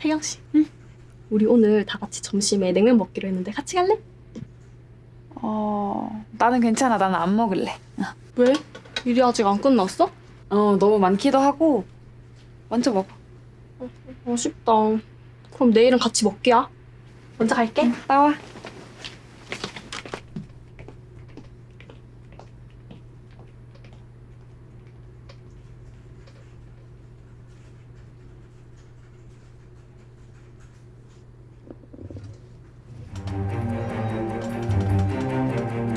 태경 씨. 응. 우리 오늘 다 같이 점심에 냉면 먹기로 했는데 같이 갈래? 어... 나는 괜찮아. 나는 안 먹을래. 왜? 일이 아직 안 끝났어? 어, 너무 많기도 하고. 먼저 먹어. 아쉽다. 그럼 내일은 같이 먹기야. 먼저 갈게. 나와.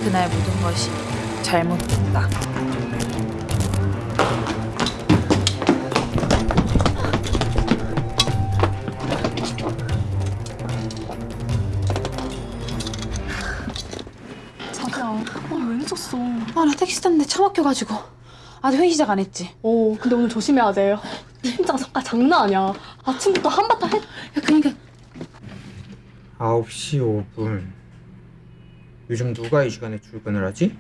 그날 모든 것이 잘못됐다. 자기야, 아, 왜 늦었어? 아, 나 택시 탔는데 차 막혀가지고. 아직 회의 시작 안 했지? 어, 근데 오늘 조심해야 돼. 팀장 성과 장난 아니야. 아침부터 한바탕 했... 야, 그러니까 9시 5분. 요즘 누가 이 시간에 출근을 하지?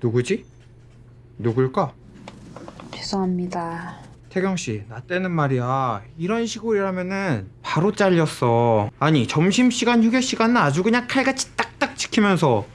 누구지? 누굴까? 죄송합니다. 태경 씨, 나 때는 말이야. 이런 식으로 일하면은 바로 잘렸어. 아니, 점심 시간, 휴게 시간은 아주 그냥 칼같이 딱딱 지키면서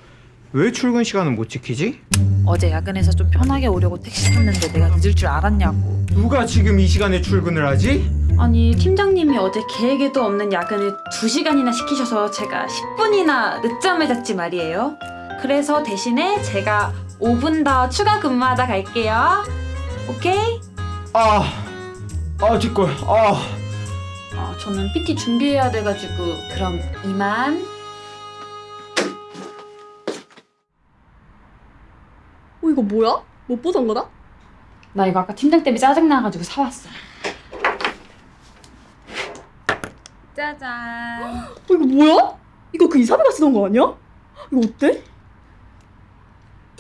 왜 출근 시간은 못 지키지? 어제 야근해서 좀 편하게 오려고 택시 탔는데 내가 늦을 줄 알았냐고. 누가 지금 이 시간에 출근을 하지? 아니 팀장님이 어제 계획에도 없는 야근을 2시간이나 시키셔서 제가 10분이나 늦잠을 잤지 말이에요. 그래서 대신에 제가 5분 더 추가 근무하다 갈게요. 오케이? 아, 아, 뒷골. 아, 어, 저는 PT 준비해야 돼가지고 그럼 이만. 어, 이거 뭐야? 못 보던 거다? 나 이거 아까 팀장 때문에 짜증나가지고 사왔어. 짜잔. 어, 이거 뭐야? 이거 그 이사배가 쓰던 거 아니야? 이거 어때?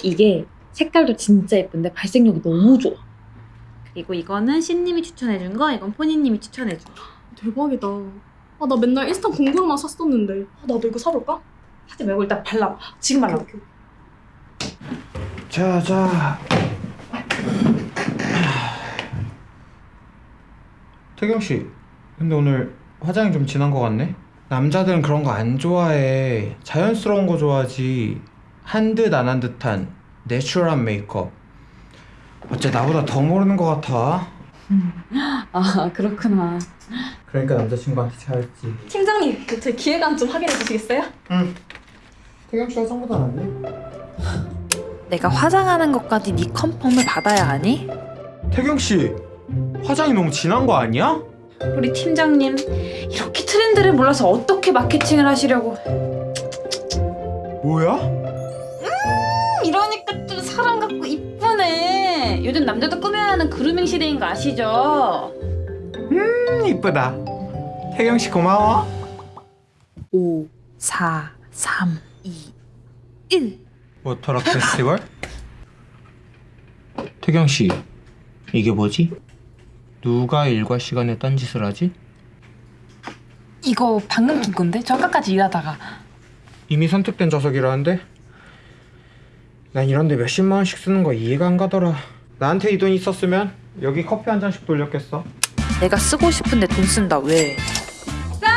이게 색깔도 진짜 예쁜데 발색력이 너무 좋아. 그리고 이거는 신님이 추천해준 거, 이건 포니님이 추천해준 거. 대박이다. 아, 나 맨날 인스타 공구로만 샀었는데. 아, 나도 이거 사볼까? 하지 말고 일단 발라봐. 지금 오케이. 자, 자. 태경 씨, 근데 오늘 화장이 좀 진한 것 같네? 남자들은 그런 거 안 좋아해. 자연스러운 거 좋아하지. 한 듯 안 한 듯한 내추럴한 메이크업. 어째 나보다 더 모르는 것 같아. 아 그렇구나. 그러니까 남자친구한테 잘했지. 팀장님, 그 제 기획안 좀 확인해 주시겠어요? 응. 태경 씨 화장보다 낫네. 내가 화장하는 것까지 네 컨펌을 받아야 하니? 태경 씨, 화장이 너무 진한 거 아니야? 우리 팀장님 이렇게 트렌드를 몰라서 어떻게 마케팅을 하시려고? 뭐야? 이러니까 좀 사람 같고 이쁘네. 요즘 남자도 꾸며야 하는 그루밍 시대인 거 아시죠? 음, 이쁘다. 태경 씨 고마워. 5, 4, 3, 2, 1. 워터락 페스티벌? 태경 씨, 이게 뭐지? 누가 일과 시간에 딴짓을 하지? 이거 방금 낀 건데? 저 아까까지 일하다가 이미 선택된 좌석이라는데? 난 이런데 몇십만 원씩 쓰는 거 이해가 안 가더라. 나한테 이 돈 있었으면 여기 커피 한 잔씩 돌렸겠어. 내가 쓰고 싶은데 돈 쓴다 왜? water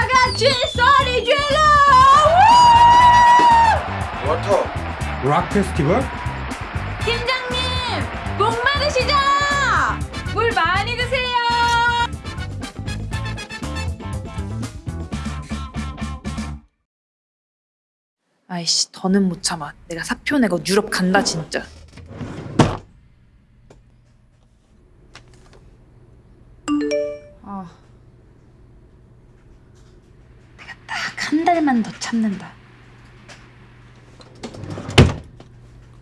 rock festival? 팀장님 목 마르시죠? 물 많이 드세요. 아이씨 더는 못 참아. 내가 사표 내고 유럽 간다 진짜. 아, 내가 딱 한 달만 더 참는다.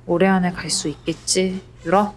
올해 안에 갈 수 있겠지, 유럽?